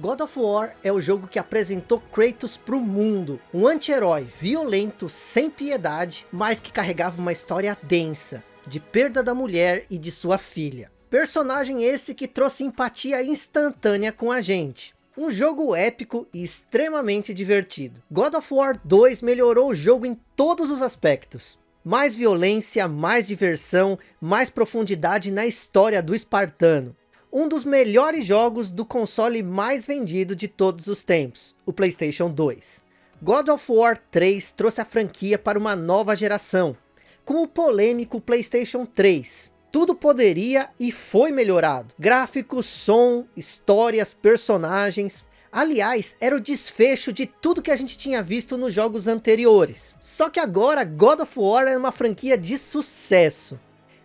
God of War é o jogo que apresentou Kratos para o mundo. Um anti-herói violento, sem piedade, mas que carregava uma história densa, de perda da mulher e de sua filha. Personagem esse que trouxe empatia instantânea com a gente. Um jogo épico e extremamente divertido. God of War 2 melhorou o jogo em todos os aspectos. Mais violência, mais diversão, mais profundidade na história do espartano. Um dos melhores jogos do console mais vendido de todos os tempos, o Playstation 2. God of War 3 trouxe a franquia para uma nova geração, com o polêmico Playstation 3. Tudo poderia e foi melhorado. Gráficos, som, histórias, personagens, Aliás, era o desfecho de tudo que a gente tinha visto nos jogos anteriores. Só que agora God of War era uma franquia de sucesso.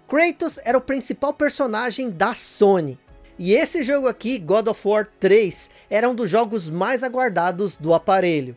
Kratos era o principal personagem da Sony. E esse jogo aqui, God of War 3, era um dos jogos mais aguardados do aparelho.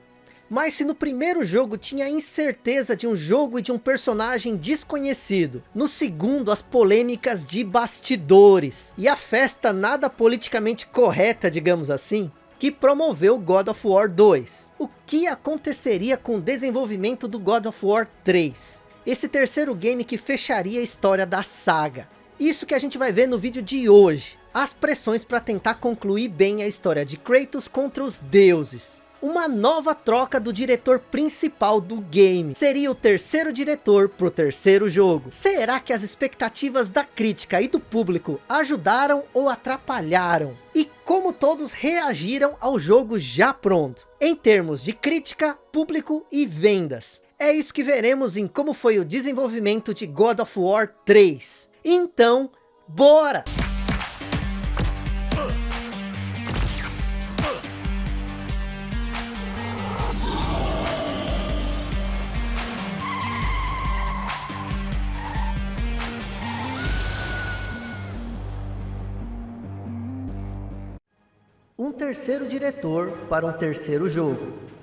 Mas se no primeiro jogo tinha incerteza de um jogo e de um personagem desconhecido, no segundo as polêmicas de bastidores e a festa nada politicamente correta, digamos assim, que promoveu God of War 2. O que aconteceria com o desenvolvimento do God of War 3? Esse terceiro game que fecharia a história da saga. Isso que a gente vai ver no vídeo de hoje. As pressões para tentar concluir bem a história de Kratos contra os deuses uma nova troca do diretor principal do game. Seria o terceiro diretor para o terceiro jogo. Será que as expectativas da crítica e do público ajudaram ou atrapalharam? E como todos reagiram ao jogo já pronto? Em termos de crítica, público e vendas. É isso que veremos em como foi o desenvolvimento de God of War 3. Então, bora! um terceiro diretor para um terceiro jogo.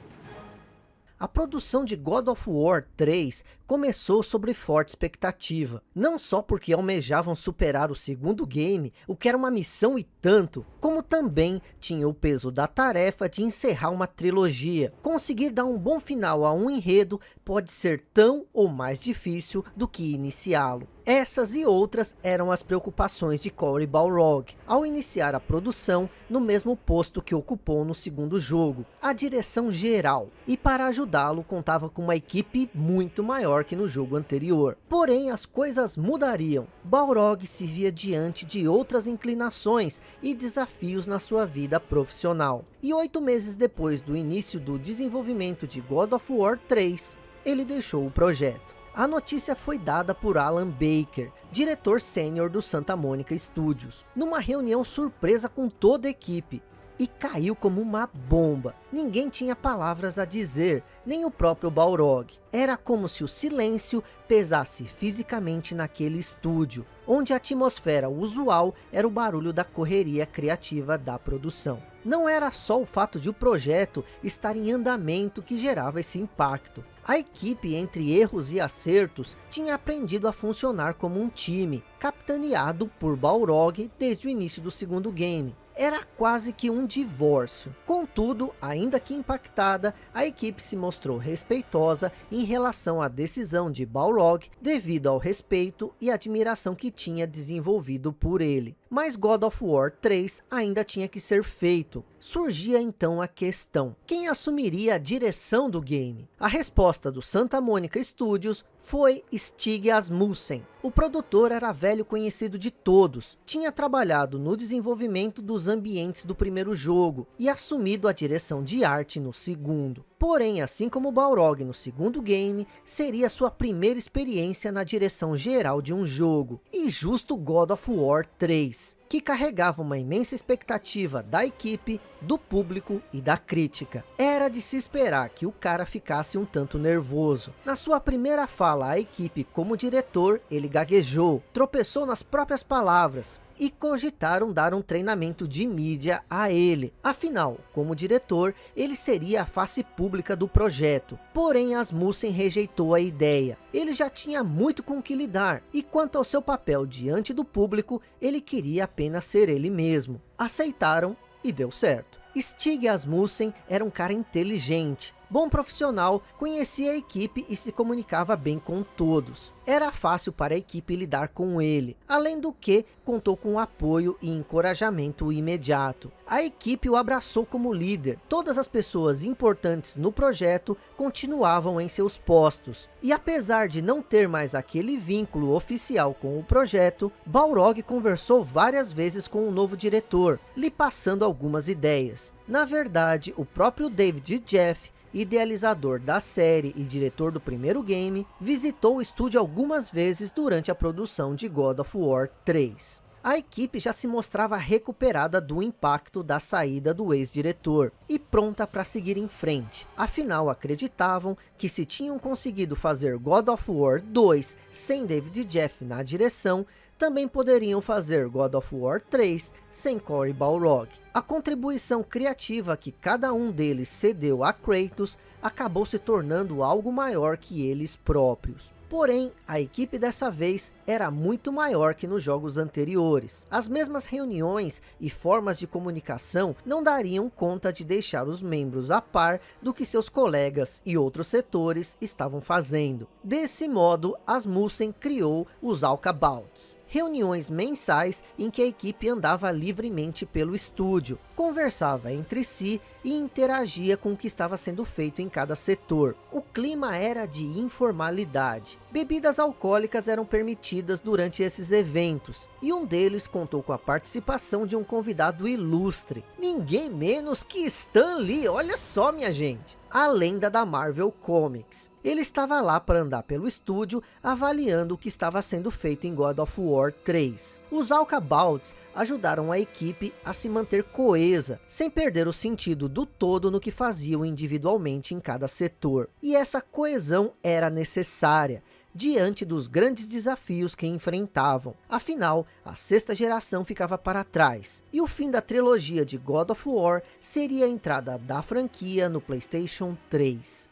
A produção de God of War 3 começou sobre forte expectativa, não só porque almejavam superar o segundo game, o que era uma missão e tanto, como também tinha o peso da tarefa de encerrar uma trilogia. Conseguir dar um bom final a um enredo pode ser tão ou mais difícil do que iniciá-lo. Essas e outras eram as preocupações de Cory Balrog, ao iniciar a produção no mesmo posto que ocupou no segundo jogo, a direção geral. E para ajudá-lo contava com uma equipe muito maior que no jogo anterior. Porém, as coisas mudariam. Balrog se via diante de outras inclinações e desafios na sua vida profissional. E oito meses depois do início do desenvolvimento de God of War 3, ele deixou o projeto. A notícia foi dada por Alan Baker, diretor sênior do Santa Mônica Studios, numa reunião surpresa com toda a equipe, e caiu como uma bomba. Ninguém tinha palavras a dizer, nem o próprio Balrog. Era como se o silêncio pesasse fisicamente naquele estúdio, onde a atmosfera usual era o barulho da correria criativa da produção. Não era só o fato de o projeto estar em andamento que gerava esse impacto. A equipe, entre erros e acertos, tinha aprendido a funcionar como um time, capitaneado por Balrog desde o início do segundo game era quase que um divórcio. Contudo, ainda que impactada, a equipe se mostrou respeitosa em relação à decisão de Balrog devido ao respeito e admiração que tinha desenvolvido por ele. Mas God of War 3 ainda tinha que ser feito. Surgia então a questão, quem assumiria a direção do game? A resposta do Santa Mônica Studios foi Stig Asmussen. O produtor era velho conhecido de todos, tinha trabalhado no desenvolvimento dos ambientes do primeiro jogo e assumido a direção de arte no segundo. Porém, assim como Balrog no segundo game, seria sua primeira experiência na direção geral de um jogo. E justo God of War 3, que carregava uma imensa expectativa da equipe, do público e da crítica. Era de se esperar que o cara ficasse um tanto nervoso. Na sua primeira fala à equipe como diretor, ele gaguejou, tropeçou nas próprias palavras, e cogitaram dar um treinamento de mídia a ele. Afinal, como diretor, ele seria a face pública do projeto. Porém, Asmussen rejeitou a ideia. Ele já tinha muito com que lidar, e quanto ao seu papel diante do público, ele queria apenas ser ele mesmo. Aceitaram e deu certo. Stig Asmussen era um cara inteligente, bom profissional, conhecia a equipe e se comunicava bem com todos. Era fácil para a equipe lidar com ele, além do que contou com apoio e encorajamento imediato. A equipe o abraçou como líder, todas as pessoas importantes no projeto continuavam em seus postos. E apesar de não ter mais aquele vínculo oficial com o projeto, Balrog conversou várias vezes com o novo diretor, lhe passando algumas ideias. Na verdade, o próprio David Jeff idealizador da série e diretor do primeiro game, visitou o estúdio algumas vezes durante a produção de God of War 3. A equipe já se mostrava recuperada do impacto da saída do ex-diretor e pronta para seguir em frente. Afinal, acreditavam que se tinham conseguido fazer God of War 2 sem David Jeff na direção, também poderiam fazer God of War 3 sem Cory Balrog. A contribuição criativa que cada um deles cedeu a Kratos acabou se tornando algo maior que eles próprios. Porém, a equipe dessa vez era muito maior que nos jogos anteriores. As mesmas reuniões e formas de comunicação não dariam conta de deixar os membros a par do que seus colegas e outros setores estavam fazendo. Desse modo, Asmussen criou os Alcabouts reuniões mensais em que a equipe andava livremente pelo estúdio, conversava entre si e interagia com o que estava sendo feito em cada setor. O clima era de informalidade. Bebidas alcoólicas eram permitidas durante esses eventos, e um deles contou com a participação de um convidado ilustre, ninguém menos que Stan Lee, olha só minha gente a lenda da Marvel Comics. Ele estava lá para andar pelo estúdio, avaliando o que estava sendo feito em God of War 3. Os Alcabouts ajudaram a equipe a se manter coesa, sem perder o sentido do todo no que faziam individualmente em cada setor. E essa coesão era necessária, diante dos grandes desafios que enfrentavam. Afinal, a sexta geração ficava para trás, e o fim da trilogia de God of War seria a entrada da franquia no Playstation 3.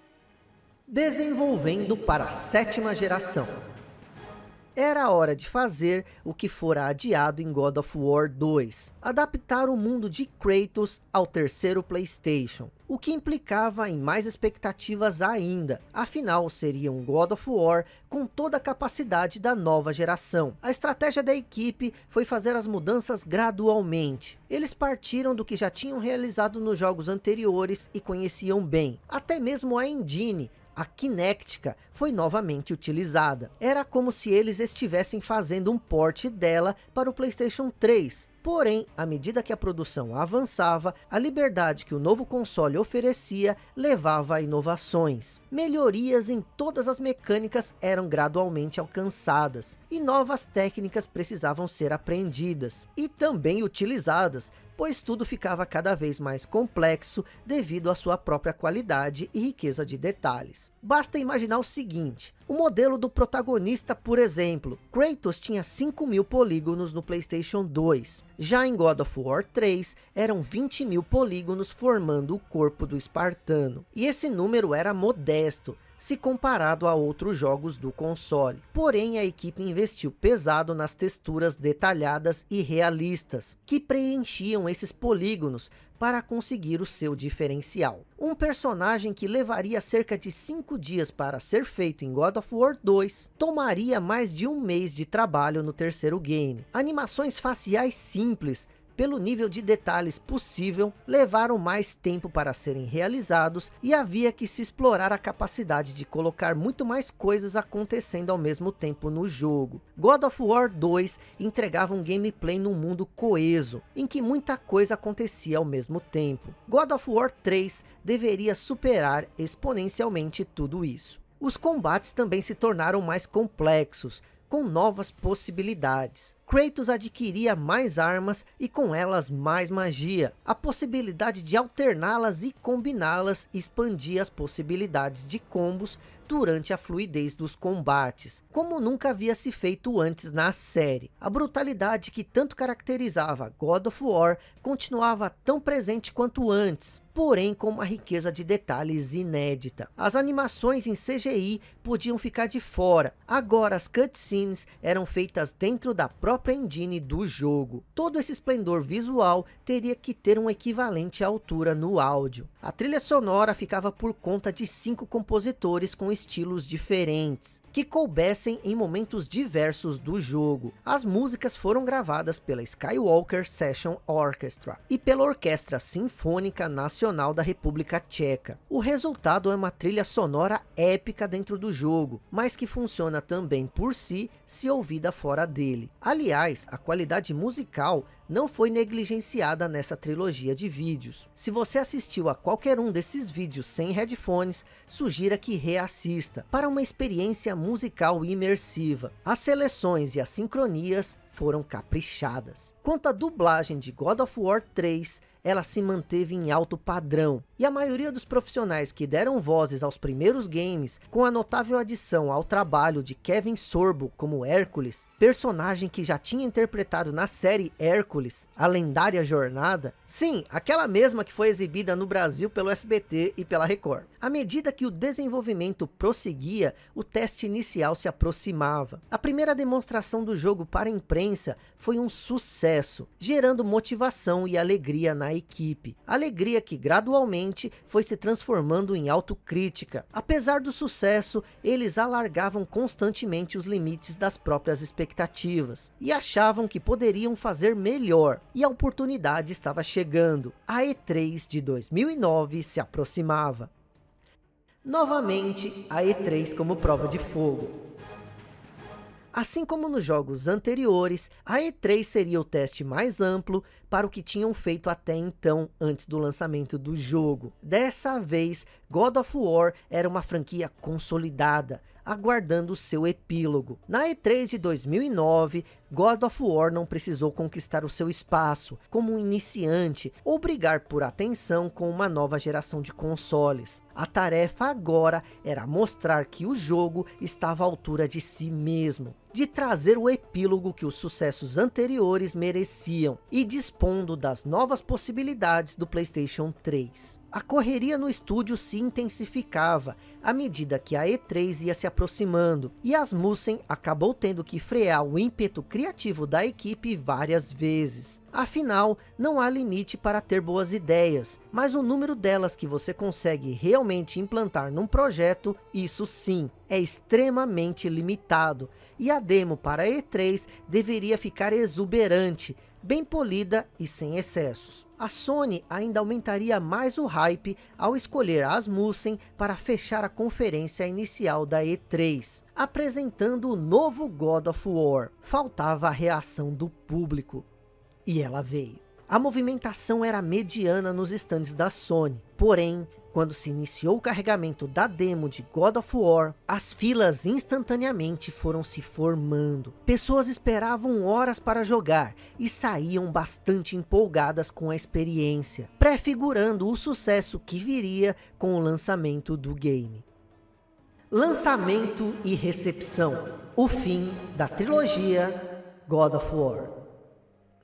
Desenvolvendo para a sétima geração. Era hora de fazer o que fora adiado em God of War 2, adaptar o mundo de Kratos ao terceiro Playstation, o que implicava em mais expectativas ainda, afinal seria um God of War com toda a capacidade da nova geração. A estratégia da equipe foi fazer as mudanças gradualmente. Eles partiram do que já tinham realizado nos jogos anteriores e conheciam bem, até mesmo a engine, a Kinectica foi novamente utilizada. Era como se eles estivessem fazendo um port dela para o Playstation 3, Porém, à medida que a produção avançava, a liberdade que o novo console oferecia levava a inovações. Melhorias em todas as mecânicas eram gradualmente alcançadas, e novas técnicas precisavam ser aprendidas, e também utilizadas, pois tudo ficava cada vez mais complexo devido à sua própria qualidade e riqueza de detalhes. Basta imaginar o seguinte, o modelo do protagonista, por exemplo, Kratos tinha 5 mil polígonos no Playstation 2, já em God of War 3 eram 20 mil polígonos formando o corpo do espartano, e esse número era modesto, se comparado a outros jogos do console. Porém, a equipe investiu pesado nas texturas detalhadas e realistas, que preenchiam esses polígonos para conseguir o seu diferencial. Um personagem que levaria cerca de 5 dias para ser feito em God of War 2, tomaria mais de um mês de trabalho no terceiro game. Animações faciais simples, pelo nível de detalhes possível, levaram mais tempo para serem realizados e havia que se explorar a capacidade de colocar muito mais coisas acontecendo ao mesmo tempo no jogo. God of War 2 entregava um gameplay num mundo coeso, em que muita coisa acontecia ao mesmo tempo. God of War 3 deveria superar exponencialmente tudo isso. Os combates também se tornaram mais complexos, com novas possibilidades. Kratos adquiria mais armas e com elas mais magia. A possibilidade de alterná-las e combiná-las expandia as possibilidades de combos durante a fluidez dos combates, como nunca havia se feito antes na série. A brutalidade que tanto caracterizava God of War continuava tão presente quanto antes, porém com uma riqueza de detalhes inédita. As animações em CGI podiam ficar de fora, agora as cutscenes eram feitas dentro da própria engine do jogo. Todo esse esplendor visual teria que ter um equivalente à altura no áudio. A trilha sonora ficava por conta de cinco compositores com estilos diferentes que coubessem em momentos diversos do jogo. As músicas foram gravadas pela Skywalker Session Orchestra e pela Orquestra Sinfônica Nacional da República Tcheca. O resultado é uma trilha sonora épica dentro do jogo, mas que funciona também por si, se ouvida fora dele. Aliás, a qualidade musical não foi negligenciada nessa trilogia de vídeos. Se você assistiu a qualquer um desses vídeos sem headphones, sugira que reassista, para uma experiência musical imersiva. As seleções e as sincronias foram caprichadas. Quanto à dublagem de God of War 3, ela se manteve em alto padrão. E a maioria dos profissionais que deram vozes aos primeiros games, com a notável adição ao trabalho de Kevin Sorbo como Hércules, personagem que já tinha interpretado na série Hércules, a lendária jornada, sim, aquela mesma que foi exibida no Brasil pelo SBT e pela Record. À medida que o desenvolvimento prosseguia, o teste inicial se aproximava. A primeira demonstração do jogo para a imprensa foi um sucesso, gerando motivação e alegria na equipe. Alegria que gradualmente foi se transformando em autocrítica. Apesar do sucesso, eles alargavam constantemente os limites das próprias expectativas. E achavam que poderiam fazer melhor. E a oportunidade estava chegando. A E3 de 2009 se aproximava. Novamente, a E3 como prova de fogo. Assim como nos jogos anteriores, a E3 seria o teste mais amplo para o que tinham feito até então, antes do lançamento do jogo. Dessa vez, God of War era uma franquia consolidada, aguardando seu epílogo. Na E3 de 2009, God of War não precisou conquistar o seu espaço como um iniciante ou brigar por atenção com uma nova geração de consoles. A tarefa agora era mostrar que o jogo estava à altura de si mesmo, de trazer o epílogo que os sucessos anteriores mereciam e dispondo das novas possibilidades do Playstation 3. A correria no estúdio se intensificava à medida que a E3 ia se aproximando, e Asmussen acabou tendo que frear o ímpeto criativo da equipe várias vezes. Afinal, não há limite para ter boas ideias, mas o número delas que você consegue realmente implantar num projeto, isso sim, é extremamente limitado. E a demo para E3 deveria ficar exuberante, bem polida e sem excessos. A Sony ainda aumentaria mais o hype ao escolher Asmussen para fechar a conferência inicial da E3, apresentando o novo God of War. Faltava a reação do público. E ela veio. A movimentação era mediana nos estandes da Sony, porém quando se iniciou o carregamento da demo de God of War, as filas instantaneamente foram se formando. Pessoas esperavam horas para jogar e saíam bastante empolgadas com a experiência, prefigurando o sucesso que viria com o lançamento do game. Lançamento e recepção. O fim da trilogia God of War.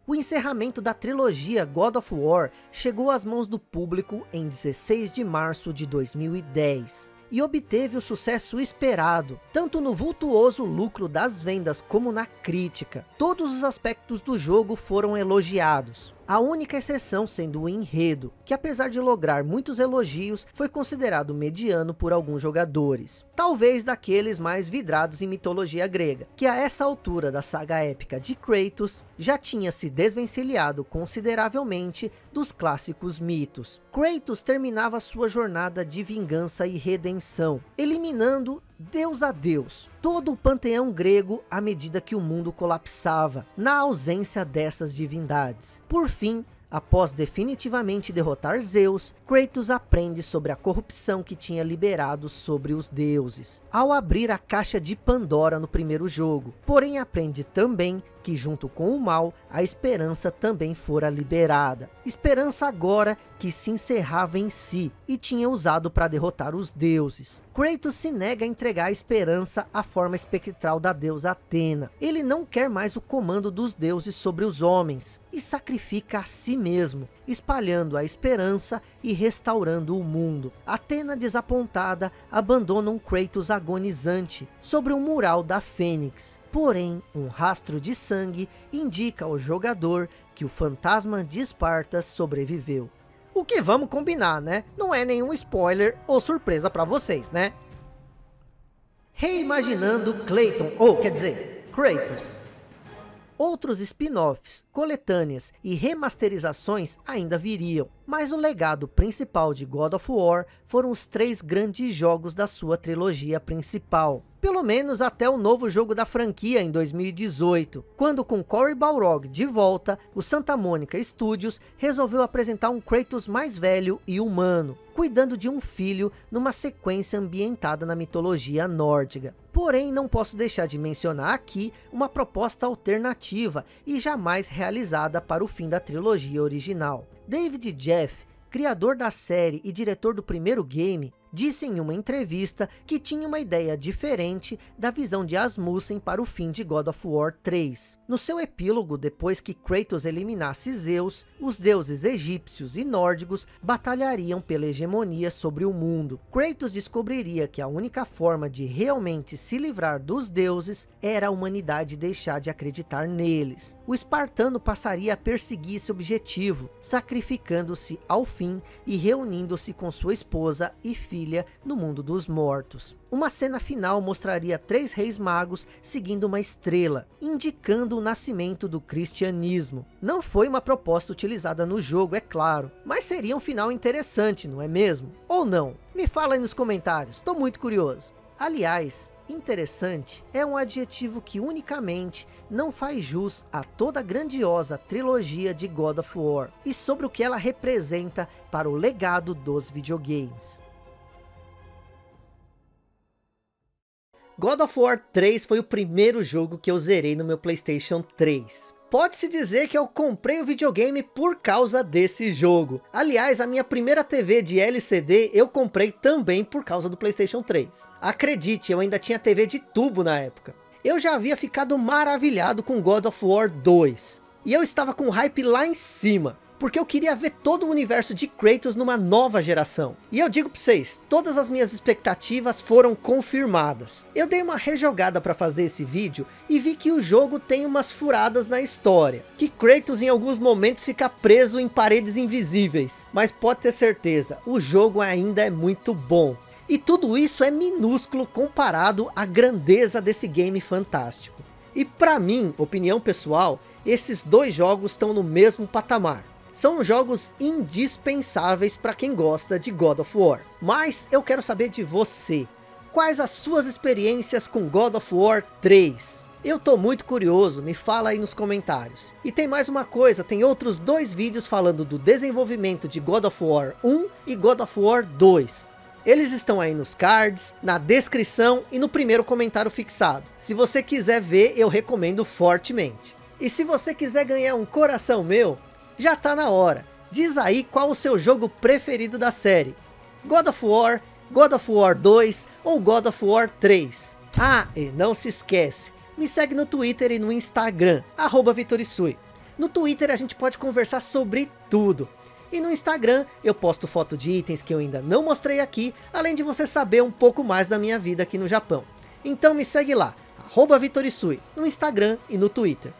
O encerramento da trilogia God of War chegou às mãos do público em 16 de março de 2010 e obteve o sucesso esperado, tanto no vultuoso lucro das vendas como na crítica. Todos os aspectos do jogo foram elogiados, a única exceção sendo o enredo, que apesar de lograr muitos elogios, foi considerado mediano por alguns jogadores. Talvez daqueles mais vidrados em mitologia grega, que a essa altura da saga épica de Kratos, já tinha se desvencilhado consideravelmente dos clássicos mitos. Kratos terminava sua jornada de vingança e redenção, eliminando Deus a Deus, todo o panteão grego à medida que o mundo colapsava, na ausência dessas divindades. Por fim, Após definitivamente derrotar Zeus, Kratos aprende sobre a corrupção que tinha liberado sobre os deuses, ao abrir a caixa de Pandora no primeiro jogo. Porém aprende também que junto com o mal, a esperança também fora liberada. Esperança agora que se encerrava em si, e tinha usado para derrotar os deuses. Kratos se nega a entregar a esperança à forma espectral da deusa Atena. Ele não quer mais o comando dos deuses sobre os homens, e sacrifica a si mesmo, espalhando a esperança e restaurando o mundo. Atena desapontada abandona um Kratos agonizante sobre o mural da Fênix. Porém, um rastro de sangue indica ao jogador que o fantasma de Esparta sobreviveu. O que vamos combinar, né? Não é nenhum spoiler ou surpresa para vocês, né? Reimaginando Clayton, ou quer dizer, Kratos. Outros spin-offs, coletâneas e remasterizações ainda viriam, mas o legado principal de God of War foram os três grandes jogos da sua trilogia principal. Pelo menos até o novo jogo da franquia em 2018, quando com Cory Balrog de volta, o Santa Mônica Studios resolveu apresentar um Kratos mais velho e humano, cuidando de um filho numa sequência ambientada na mitologia nórdica. Porém, não posso deixar de mencionar aqui uma proposta alternativa e jamais realizada para o fim da trilogia original. David Jeff, criador da série e diretor do primeiro game, disse em uma entrevista que tinha uma ideia diferente da visão de Asmussen para o fim de God of War 3. No seu epílogo, depois que Kratos eliminasse Zeus, os deuses egípcios e nórdicos batalhariam pela hegemonia sobre o mundo. Kratos descobriria que a única forma de realmente se livrar dos deuses era a humanidade deixar de acreditar neles. O espartano passaria a perseguir esse objetivo, sacrificando-se ao fim e reunindo-se com sua esposa e filho filha no mundo dos mortos. Uma cena final mostraria três reis magos seguindo uma estrela, indicando o nascimento do cristianismo. Não foi uma proposta utilizada no jogo, é claro, mas seria um final interessante, não é mesmo? Ou não? Me fala aí nos comentários, estou muito curioso. Aliás, interessante é um adjetivo que unicamente não faz jus a toda a grandiosa trilogia de God of War e sobre o que ela representa para o legado dos videogames. God of War 3 foi o primeiro jogo que eu zerei no meu Playstation 3. Pode-se dizer que eu comprei o videogame por causa desse jogo. Aliás, a minha primeira TV de LCD eu comprei também por causa do Playstation 3. Acredite, eu ainda tinha TV de tubo na época. Eu já havia ficado maravilhado com God of War 2. E eu estava com hype lá em cima porque eu queria ver todo o universo de Kratos numa nova geração. E eu digo para vocês, todas as minhas expectativas foram confirmadas. Eu dei uma rejogada para fazer esse vídeo e vi que o jogo tem umas furadas na história. Que Kratos em alguns momentos fica preso em paredes invisíveis. Mas pode ter certeza, o jogo ainda é muito bom. E tudo isso é minúsculo comparado à grandeza desse game fantástico. E para mim, opinião pessoal, esses dois jogos estão no mesmo patamar são jogos indispensáveis para quem gosta de God of War. Mas eu quero saber de você. Quais as suas experiências com God of War 3? Eu tô muito curioso, me fala aí nos comentários. E tem mais uma coisa, tem outros dois vídeos falando do desenvolvimento de God of War 1 e God of War 2. Eles estão aí nos cards, na descrição e no primeiro comentário fixado. Se você quiser ver, eu recomendo fortemente. E se você quiser ganhar um coração meu, já tá na hora. Diz aí qual o seu jogo preferido da série. God of War, God of War 2 ou God of War 3. Ah, e não se esquece, me segue no Twitter e no Instagram, arroba Vitorisui. No Twitter a gente pode conversar sobre tudo. E no Instagram eu posto foto de itens que eu ainda não mostrei aqui, além de você saber um pouco mais da minha vida aqui no Japão. Então me segue lá, arroba Vitorisui, no Instagram e no Twitter.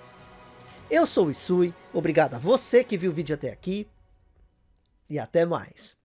Eu sou o Isui, obrigado a você que viu o vídeo até aqui e até mais.